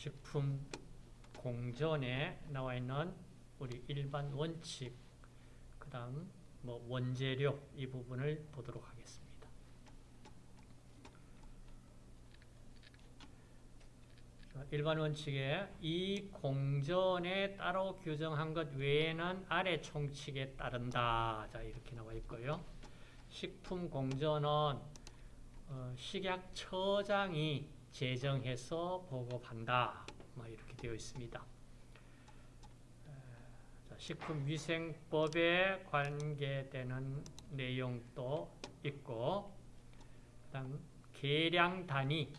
식품 공전에 나와 있는 우리 일반 원칙, 그 다음 뭐 원재료 이 부분을 보도록 하겠습니다. 일반 원칙에 이 공전에 따로 규정한 것 외에는 아래 총칙에 따른다. 자 이렇게 나와 있고요. 식품 공전은 어, 식약처장이 제정해서 보급한다. 뭐 이렇게 되어 있습니다. 식품위생법에 관계되는 내용도 있고 그다음 계량 단위,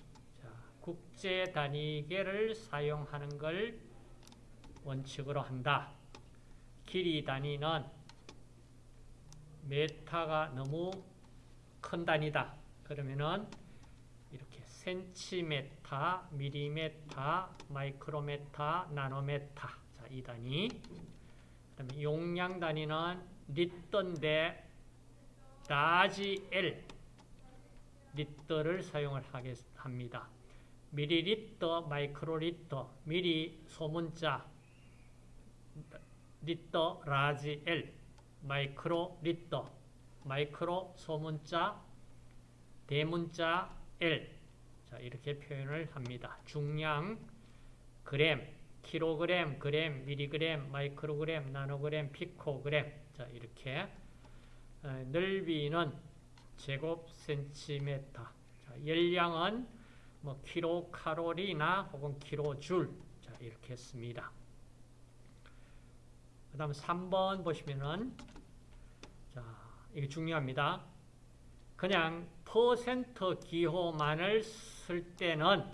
국제 단위계를 사용하는 걸 원칙으로 한다. 길이 단위는 메타가 너무 큰 단위다. 그러면은 센티메타, 미리메타, 마이크로메타, 나노메타. 자, 이 단위. 그다음에 용량 단위는 리터인데 large L 리터를 사용을 하겠, 합니다. 미리리터, 마이크로리터, 미리 소문자, 리터, large L, 마이크로 리터, 마이크로 소문자, 대문자 L. 자, 이렇게 표현을 합니다. 중량, 그램, 킬로그램, 그램, 미리그램, 마이크로그램, 나노그램, 피코그램. 자, 이렇게. 어, 넓이는 제곱 센티메터. 자, 열량은 뭐 킬로칼로리나 혹은 킬로줄. 자, 이렇게 했습니다. 그 다음 3번 보시면은 자, 이게 중요합니다. 그냥 퍼센트 기호만을 쓸 때는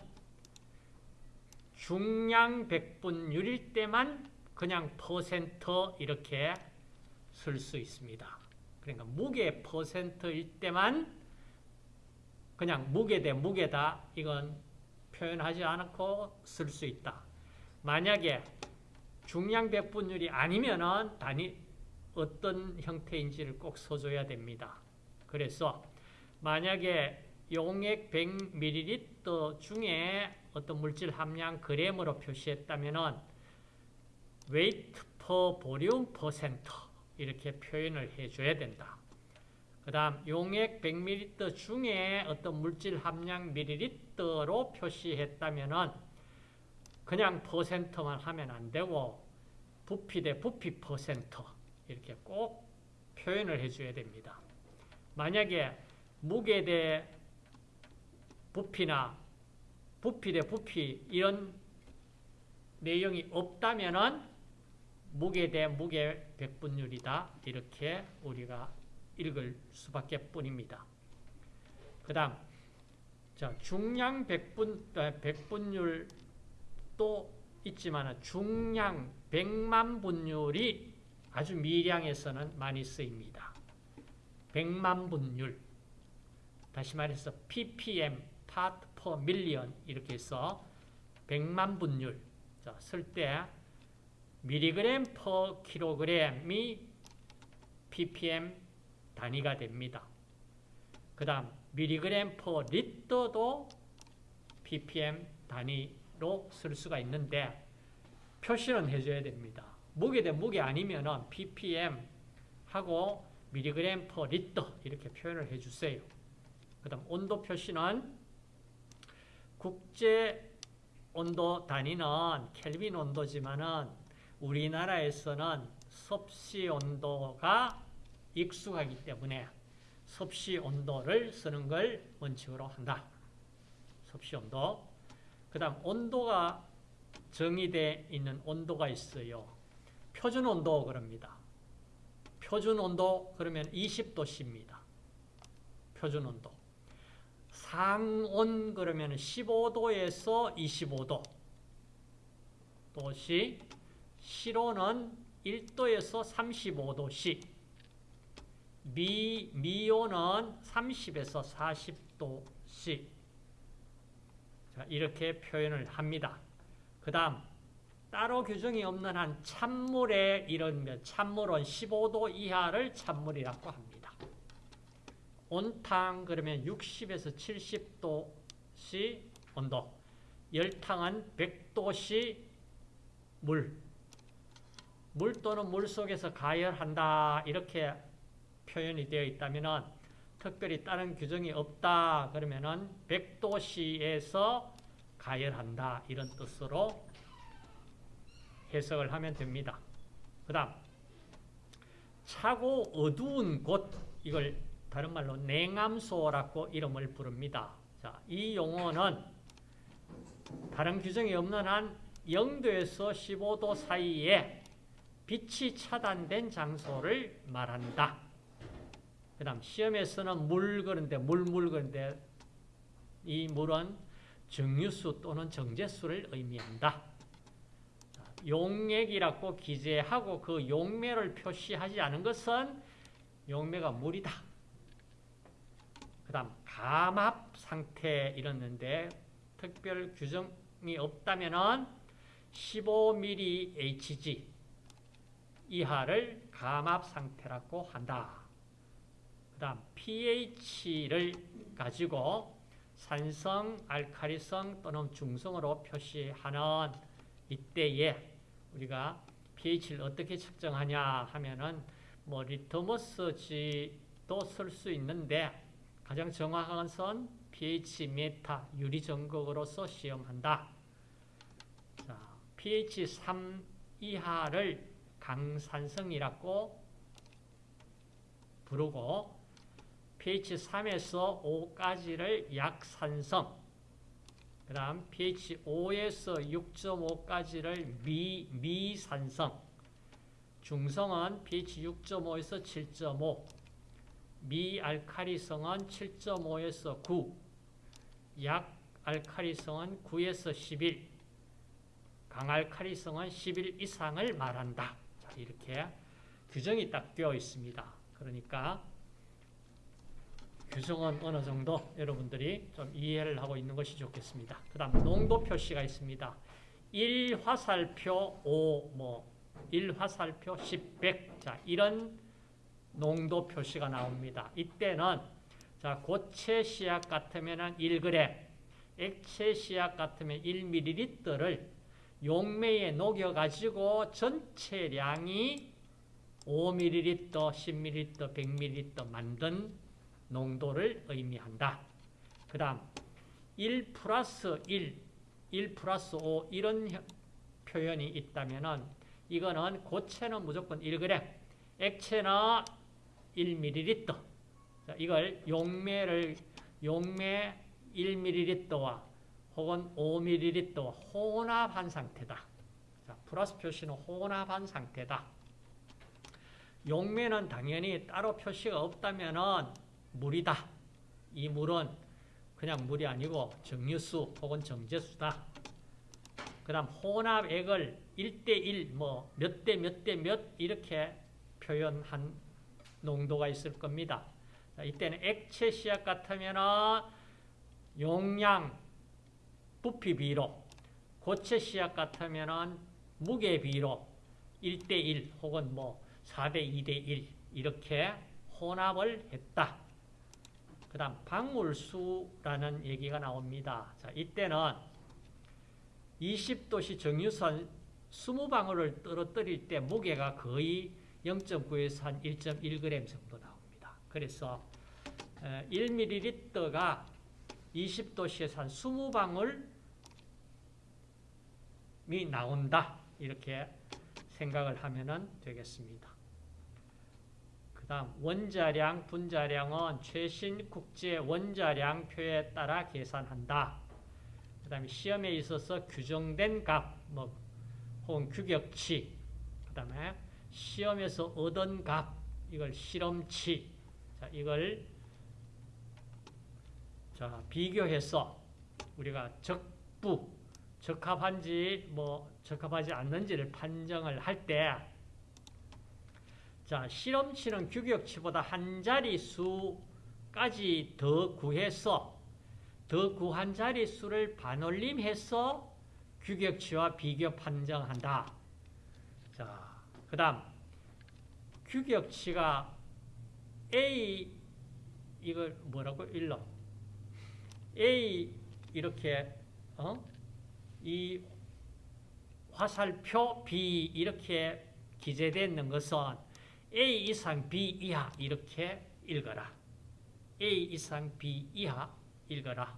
중량 백분율일 때만 그냥 퍼센트 이렇게 쓸 수 있습니다. 그러니까 무게 퍼센트일 때만 그냥 무게 대 무게다 이건 표현하지 않고 쓸 수 있다. 만약에 중량 백분율이 아니면은 단위 어떤 형태인지를 꼭 써줘야 됩니다. 그래서 만약에 용액 100ml 중에 어떤 물질 함량 그램으로 표시했다면은 weight percent 이렇게 표현을 해줘야 된다. 그 다음 용액 100ml 중에 어떤 물질 함량 ml로 표시했다면은 그냥 퍼센트만 하면 안 되고 부피 대 부피 퍼센트 이렇게 꼭 표현을 해줘야 됩니다. 만약에 무게 대 부피나 부피 대 부피 이런 내용이 없다면은 무게 대 무게 백분율이다 이렇게 우리가 읽을 수밖에 뿐입니다. 그 다음 자 중량 백분, 백분율도 있지만 중량 백만 분율이 아주 미량에서는 많이 쓰입니다. 백만 분율 다시 말해서 ppm part per million 이렇게 해서 100만 분율 쓸 때 미리그램 per 킬로그램이 ppm 단위가 됩니다. 그 다음 미리그램 per 리터도 ppm 단위로 쓸 수가 있는데 표시는 해줘야 됩니다. 무게 대 무게 아니면 ppm 하고 미리그램 per 리터 이렇게 표현을 해주세요. 그 다음 온도 표시는 국제 온도 단위는 켈빈 온도지만은 우리나라에서는 섭씨 온도가 익숙하기 때문에 섭씨 온도를 쓰는 걸 원칙으로 한다. 섭씨 온도. 그 다음 온도가 정의되어 있는 온도가 있어요. 표준 온도 그럽니다. 표준 온도 그러면 20도씨입니다. 표준 온도. 상온 그러면 15도에서 25도 도시 실온은 1도에서 35도씨 미, 미온은 30에서 40도씨 자, 이렇게 표현을 합니다. 그 다음 따로 규정이 없는 한 찬물에 이런 찬물은 15도 이하를 찬물이라고 합니다. 온탕 그러면 60에서 70도씨 온도 열탕은 100도씨 물. 물 또는 물 속에서 가열한다. 이렇게 표현이 되어 있다면 특별히 다른 규정이 없다. 그러면은 100도씨에서 가열한다. 이런 뜻으로 해석을 하면 됩니다. 그 다음 차고 어두운 곳 이걸 다른 말로 냉암소라고 이름을 부릅니다. 자, 이 용어는 다른 규정이 없는 한 0도에서 15도 사이에 빛이 차단된 장소를 말한다. 그 다음 시험에서는 물 그런데 물물 그런데 이 물은 정유수 또는 정제수를 의미한다. 용맥이라고 기재하고 그 용매를 표시하지 않은 것은 용매가 물이다. 그 다음 감압 상태 이랬는데 특별 규정이 없다면 15mHg 이하를 감압 상태라고 한다. 그 다음 pH를 가지고 산성, 알카리성 또는 중성으로 표시하는 이때에 우리가 pH를 어떻게 측정하냐 하면은 뭐 리트머스지도 쓸 수 있는데 가장 정확한 건 pH 메타 유리 전극으로서 시험한다. 자, pH 3 이하를 강산성이라고 부르고 pH 3에서 5까지를 약산성 그 다음 pH 5에서 6.5까지를 미, 미산성 중성은 pH 6.5에서 7.5 미알카리성은 7.5에서 9 약알카리성은 9에서 11 강알카리성은 11 이상을 말한다. 자, 이렇게 규정이 딱 되어 있습니다. 그러니까 규정은 어느 정도 여러분들이 좀 이해를 하고 있는 것이 좋겠습니다. 그 다음 농도 표시가 있습니다. 1화살표 5, 뭐 1화살표 10, 100 자, 이런 농도 표시가 나옵니다. 이때는 자, 고체 시약 같으면 1g, 액체 시약 같으면 1ml를 용매에 녹여가지고 전체량이 5ml, 10ml, 100ml 만든 농도를 의미한다. 그 다음 1 플러스 1, 1 플러스 5 이런 표현이 있다면 이거는 고체는 무조건 1g, 액체는 1ml 자, 이걸 용매를 용매 1ml와 혹은 5ml와 혼합한 상태다. 자, 플러스 표시는 혼합한 상태다. 용매는 당연히 따로 표시가 없다면 물이다. 이 물은 그냥 물이 아니고 정유수 혹은 정제수다. 그 다음 혼합액을 1대1, 뭐 몇 대 몇 대 몇 이렇게 표현한 농도가 있을 겁니다. 자, 이때는 액체 시약 같으면 용량, 부피 비로, 고체 시약 같으면 무게 비로 1대1 혹은 뭐 4대 2대1 이렇게 혼합을 했다. 그 다음 방울수라는 얘기가 나옵니다. 자, 이때는 20도씨 정유선 20방울을 떨어뜨릴 때 무게가 거의 0.9에서 한 1.1g 정도 나옵니다. 그래서 1ml가 20도씨에서 한 20방울이 나온다. 이렇게 생각을 하면 되겠습니다. 그 다음 원자량, 분자량은 최신 국제 원자량표에 따라 계산한다. 그 다음에 시험에 있어서 규정된 값, 뭐 혹은 규격치, 그 다음에 시험에서 얻은 값, 이걸 실험치, 자, 이걸 자, 비교해서 우리가 적부, 적합한지 뭐 적합하지 않는지를 판정을 할 때, 자, 실험치는 규격치보다 한 자리 수까지 더 구해서 더 구한 자리 수를 반올림해서 규격치와 비교 판정한다. 자, 그 다음 규격치가 A 이걸 뭐라고 일러 A 이렇게 어? 이 화살표 B 이렇게 기재되어 있는 것은 A 이상 B 이하 이렇게 읽어라. A 이상 B 이하 읽어라.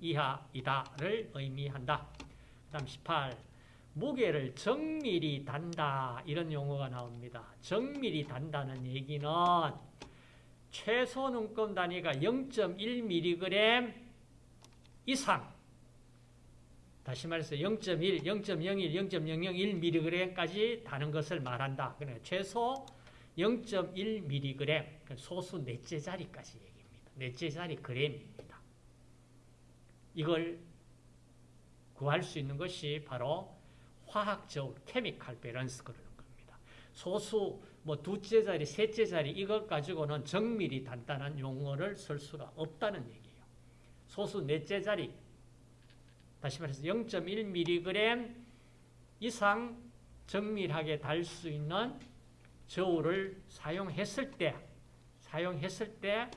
이하이다를 의미한다. 그 다음 18. 무게를 정밀히 단다. 이런 용어가 나옵니다. 정밀히 단다는 얘기는 최소 눈금 단위가 0.1mg 이상 다시 말해서 0.1, 0.01, 0.001mg까지 다는 것을 말한다. 그러니까 최소 0.1mg, 소수 넷째 자리까지 얘기입니다. 넷째 자리 그램입니다. 이걸 구할 수 있는 것이 바로 화학적 케미칼 밸런스 그러는 겁니다. 소수 뭐 두째 자리, 셋째 자리 이것 가지고는 정밀히 단단한 용어를 쓸 수가 없다는 얘기예요. 소수 넷째 자리 다시 말해서 0.1mg 이상 정밀하게 달 수 있는 저울을 사용했을 때 사용했을 때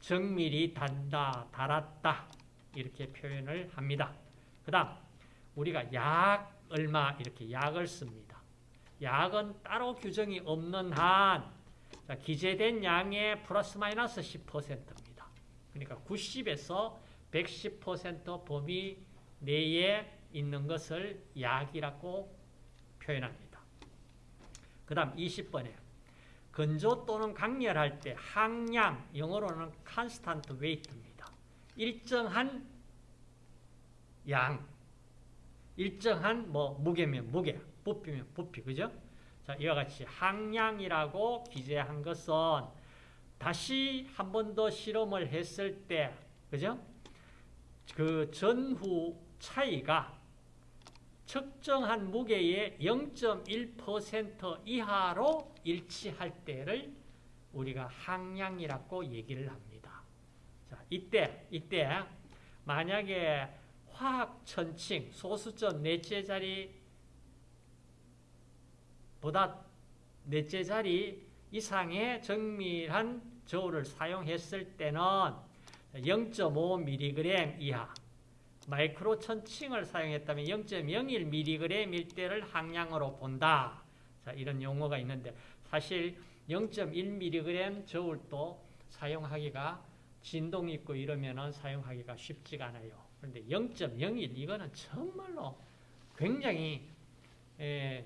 정밀히 단다, 달았다 이렇게 표현을 합니다. 그 다음 우리가 약 얼마 이렇게 약을 씁니다. 약은 따로 규정이 없는 한 자, 기재된 양의 플러스 마이너스 10%입니다. 그러니까 90에서 110% 범위 내에 있는 것을 약이라고 표현합니다. 그 다음 20번에 건조 또는 강렬할 때 항량, 영어로는 constant weight입니다. 일정한 양, 일정한 뭐 무게면 무게, 부피면 부피, 그죠? 자, 이와 같이 항량이라고 기재한 것은 다시 한 번 더 실험을 했을 때, 그죠? 그 전후 차이가 측정한 무게의 0.1% 이하로 일치할 때를 우리가 항량이라고 얘기를 합니다. 자, 이때, 이때, 만약에 화학천칭, 소수점 넷째 자리 보다 넷째 자리 이상의 정밀한 저울을 사용했을 때는 0.5mg 이하, 마이크로 천칭을 사용했다면 0.01mg일 때를 항량으로 본다. 자, 이런 용어가 있는데 사실 0.1mg 저울도 사용하기가 진동 있고 이러면은 사용하기가 쉽지가 않아요. 그런데 0.01 이거는 정말로 굉장히 에,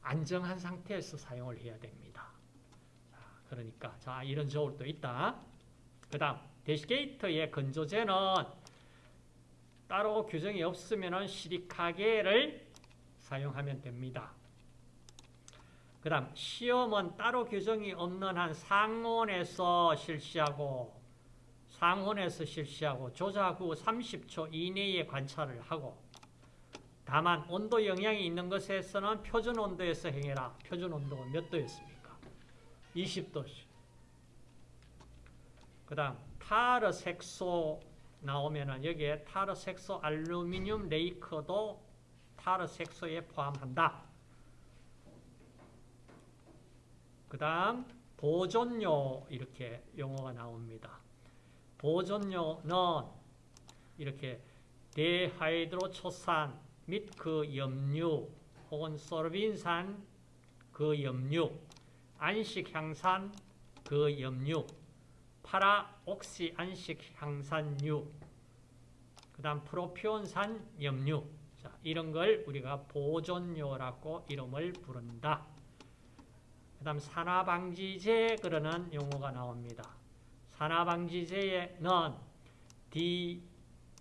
안정한 상태에서 사용을 해야 됩니다. 자, 그러니까 자 이런 저울도 있다. 그 다음 대시게이터의 건조제는 따로 규정이 없으면 시리카게를 사용하면 됩니다. 그 다음 시험은 따로 규정이 없는 한 상온에서 실시하고 상온에서 실시하고 조작 후 30초 이내에 관찰을 하고 다만 온도 영향이 있는 것에서는 표준 온도에서 행해라. 표준 온도가 몇 도였습니까? 20도씩. 그 다음 타르 색소 나오면은 여기에 타르 색소 알루미늄 레이커도 타르 색소에 포함한다. 그 다음 보존료 이렇게 용어가 나옵니다. 보존료 는 이렇게 데하이드로초산 및 그 염류 혹은 소르빈산 그 염류 안식향산 그 염류 파라옥시 안식향산유 그 다음 프로피온산 염류 자, 이런 걸 우리가 보존료라고 이름을 부른다. 그 다음 산화방지제 그러는 용어가 나옵니다. 산화방지제에는 디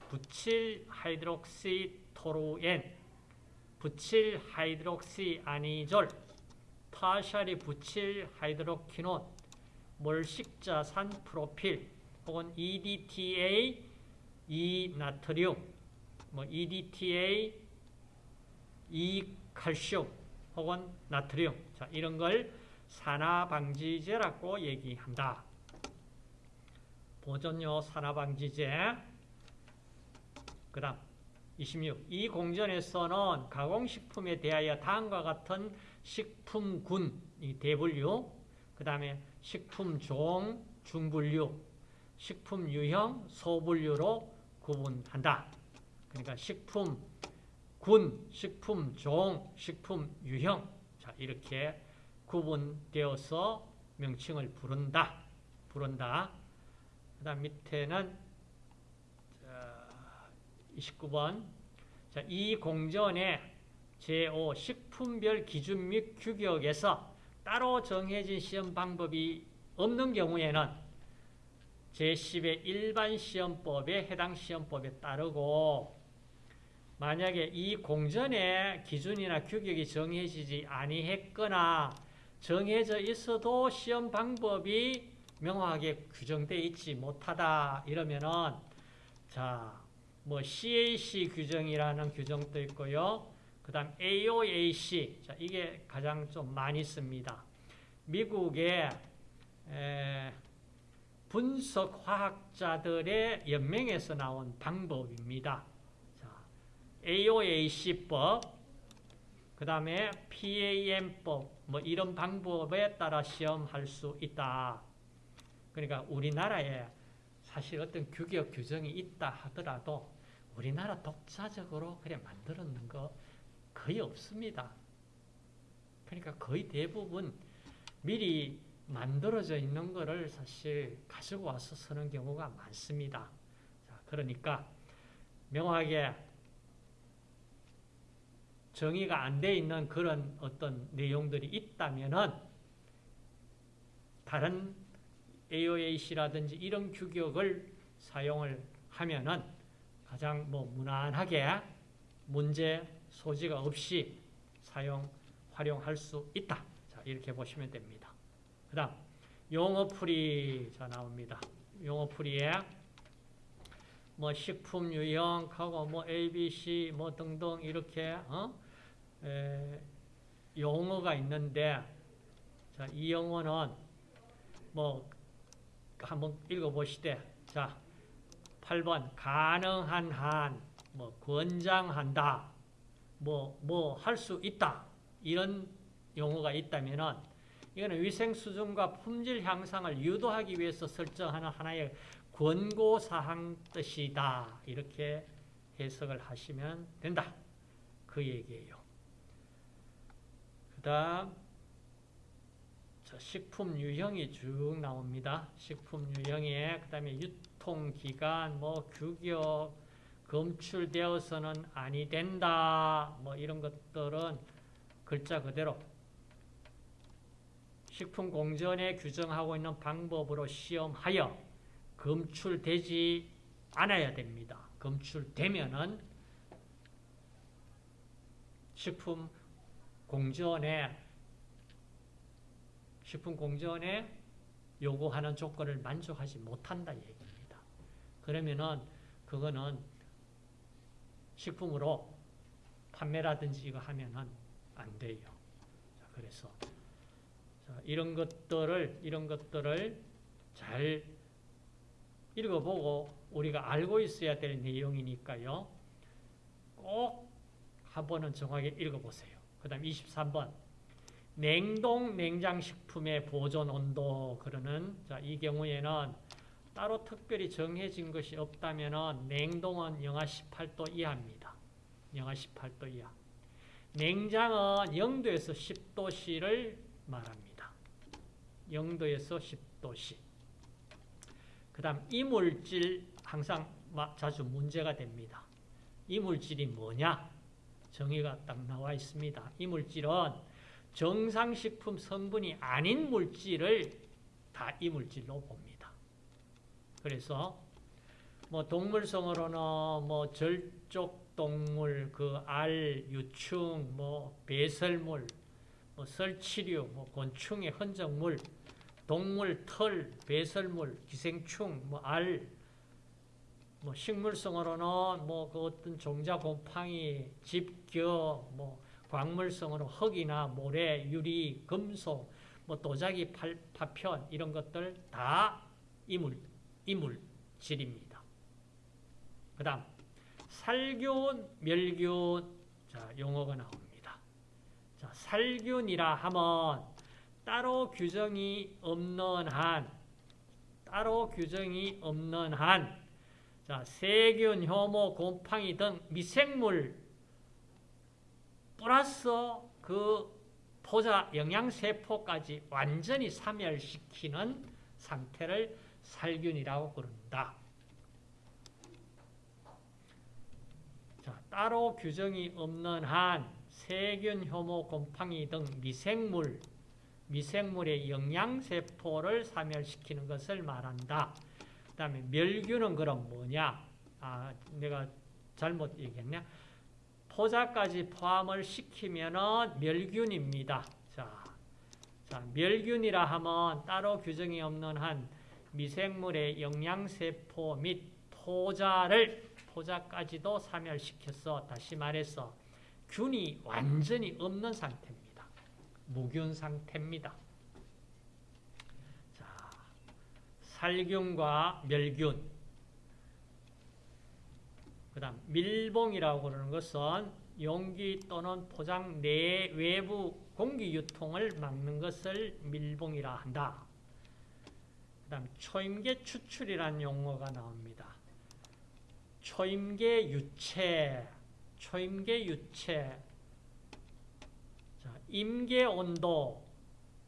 부칠 하이드록시 토루엔, 부칠 하이드록시 아니졸, tertiary 부칠 하이드로키논, 몰식자산 프로필 혹은 EDTA, 이나트륨, 뭐 EDTA, 이칼슘 혹은 나트륨 자, 이런 걸 산화방지제라고 얘기한다. 보존료 산화방지제 그 다음 26. 이 공전에서는 가공식품에 대하여 다음과 같은 식품군, 이 대분류, 그 다음에 식품종, 중분류, 식품유형, 소분류로 구분한다. 그러니까 식품 군, 식품 종, 식품 유형 자 이렇게 구분되어서 명칭을 부른다. 부른다. 그 다음 밑에는 자, 29번. 자, 이 공전의 제5 식품별 기준 및 규격에서 따로 정해진 시험 방법이 없는 경우에는 제10의 일반 시험법에 해당 시험법에 따르고 만약에 이 공전의 기준이나 규격이 정해지지 아니했거나 정해져 있어도 시험 방법이 명확하게 규정되어 있지 못하다 이러면은 자 뭐 CAC 규정이라는 규정도 있고요. 그 다음 AOAC 자 이게 가장 좀 많이 씁니다. 미국의 분석 화학자들의 연맹에서 나온 방법입니다. 자, AOAC법, 그 다음에 PAM법, 뭐 이런 방법에 따라 시험할 수 있다. 그러니까 우리나라에 사실 어떤 규격 규정이 있다 하더라도 우리나라 독자적으로 그래 만들었는 거 거의 없습니다. 그러니까 거의 대부분 미리 만들어져 있는 거를 사실 가지고 와서 쓰는 경우가 많습니다. 자, 그러니까 명확하게 정의가 안 돼 있는 그런 어떤 내용들이 있다면은 다른 AOAC라든지 이런 규격을 사용을 하면은 가장 뭐 무난하게 문제 소지가 없이 사용 활용할 수 있다. 자, 이렇게 보시면 됩니다. 그 다음, 용어풀이 자 나옵니다. 용어풀이에 뭐 식품 유형하고 뭐 ABC 뭐 등등 이렇게 어? 에, 용어가 있는데 자, 이 용어는 뭐 한번 읽어보시되 자 8번 가능한 한, 뭐 권장한다, 뭐 뭐 할 수 있다 이런 용어가 있다면은 이거는 위생 수준과 품질 향상을 유도하기 위해서 설정하는 하나의 권고 사항 뜻이다 이렇게 해석을 하시면 된다 그 얘기예요. 그다음 식품 유형이 쭉 나옵니다. 식품 유형에 그다음에 유통 기간, 뭐 규격, 검출되어서는 아니 된다. 뭐 이런 것들은 글자 그대로 식품 공전에 규정하고 있는 방법으로 시험하여 검출되지 않아야 됩니다. 검출되면은 식품 공전에 식품 공전에 요구하는 조건을 만족하지 못한다 얘기입니다. 그러면은 그거는 식품으로 판매라든지 이거 하면은 안 돼요. 자, 그래서 자, 이런 것들을 이런 것들을 잘 읽어보고 우리가 알고 있어야 될 내용이니까요. 꼭 한 번은 정확하게 읽어보세요. 그 다음 23번 냉동 냉장식품의 보존 온도 그러는 자, 이 경우에는 따로 특별히 정해진 것이 없다면 냉동은 영하 18도 이하입니다. 영하 18도 이하. 냉장은 0도에서 10도씨를 말합니다. 0도에서 10도씨. 그 다음 이물질 항상 자주 문제가 됩니다. 이물질이 뭐냐? 정의가 딱 나와 있습니다. 이물질은 정상식품 성분이 아닌 물질을 다 이 물질로 봅니다. 그래서 뭐 동물성으로는 뭐 절족 동물, 그 알, 유충, 뭐 배설물, 뭐 설치류, 뭐 곤충의 흔적물, 동물 털, 배설물, 기생충, 뭐 알, 뭐 식물성으로는 뭐 그 어떤 종자 곰팡이, 집겨, 뭐 광물성으로 흙이나 모래, 유리, 금속, 뭐 도자기 팔, 파편 이런 것들 다 이물, 이물질입니다. 그 다음 살균, 멸균 자, 용어가 나옵니다. 자, 살균이라 하면 따로 규정이 없는 한 따로 규정이 없는 한 자, 세균, 효모, 곰팡이 등 미생물 플러스 그 포자 영양세포까지 완전히 사멸시키는 상태를 살균이라고 부른다. 자, 따로 규정이 없는 한 세균, 효모, 곰팡이 등 미생물, 미생물의 영양세포를 사멸시키는 것을 말한다. 그 다음에 멸균은 그럼 뭐냐? 아, 내가 잘못 얘기했냐? 포자까지 포함을 시키면은 멸균입니다. 자, 자, 멸균이라 하면 따로 규정이 없는 한 미생물의 영양세포 및 포자를 포자까지도 사멸시켜서 다시 말해서 균이 완전히 없는 상태입니다. 무균 상태입니다. 자, 살균과 멸균 그 다음 밀봉이라고 그러는 것은 용기 또는 포장 내 외부 공기 유통을 막는 것을 밀봉이라 한다. 그 다음 초임계 추출이라는 용어가 나옵니다. 초임계 유체, 초임계 유체, 자, 임계 온도,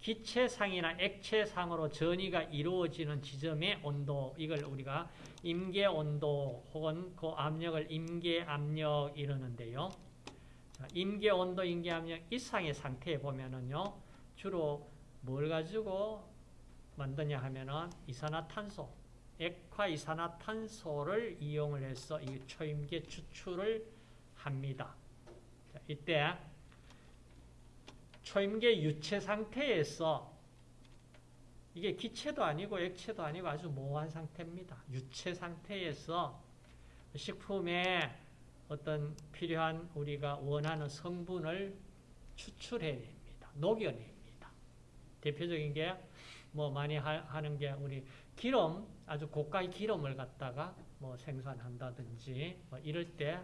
기체상이나 액체상으로 전이가 이루어지는 지점의 온도, 이걸 우리가 임계 온도 혹은 그 압력을 임계 압력 이러는데요. 자, 임계 온도, 임계 압력 이상의 상태에 보면은요, 주로 뭘 가지고 만드냐 하면은 이산화탄소, 액화 이산화탄소를 이용을 해서 이 초임계 추출을 합니다. 자, 이때 초임계 유체 상태에서 이게 기체도 아니고 액체도 아니고 아주 모호한 상태입니다. 유체 상태에서 식품에 어떤 필요한 우리가 원하는 성분을 추출해야 됩니다. 녹여냅니다. 대표적인 게 뭐 많이 하, 는게 우리 기름 아주 고가의 기름을 갖다가 뭐 생산한다든지 뭐 이럴 때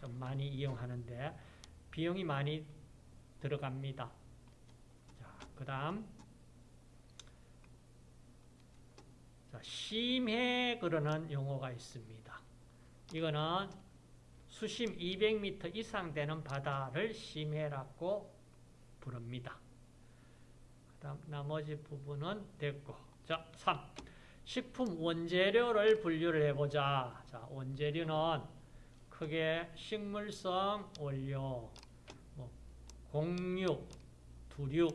좀 많이 이용하는데 비용이 많이 들어갑니다. 자, 그 다음 자, 심해 그러는 용어가 있습니다. 이거는 수심 200m 이상 되는 바다를 심해라고 부릅니다. 그 다음 나머지 부분은 됐고. 자, 3. 식품 원재료를 분류를 해보자. 자, 원재료는 크게 식물성 원료, 뭐 공육, 두류,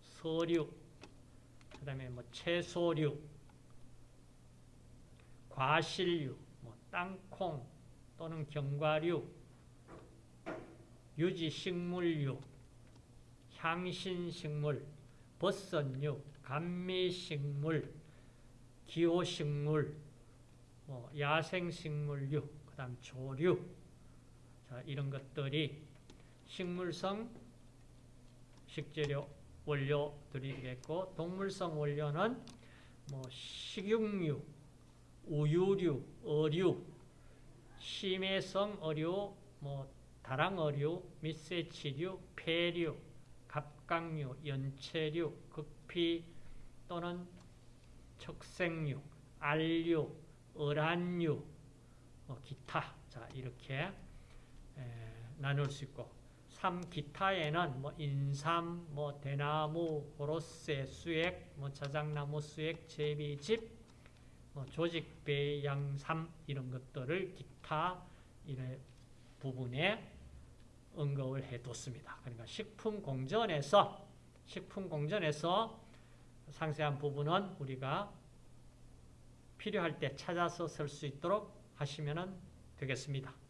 서류, 그 다음에 뭐 채소류, 과실류, 뭐 땅콩 또는 견과류, 유지식물류, 향신식물, 버섯류, 감미식물, 기호식물, 뭐 야생식물류, 그 다음 조류, 자, 이런 것들이 식물성 식재료 원료들이 되겠고, 동물성 원료는 뭐 식용유, 우유류, 어류, 심해성 어류, 뭐 다랑 어류, 밑새치류, 폐류, 갑각류, 연체류, 극피 또는 척생류, 알류, 어란류, 뭐 기타. 자 이렇게 에, 나눌 수 있고 3. 기타에는 뭐 인삼, 뭐 대나무, 호로세, 수액, 뭐 자작나무 수액, 제비집, 뭐 조직배, 양삼 이런 것들을 기타 이런 부분에 언급을 해뒀습니다. 그러니까 식품 공전에서 식품 공전에서 상세한 부분은 우리가 필요할 때 찾아서 쓸 수 있도록 하시면 되겠습니다.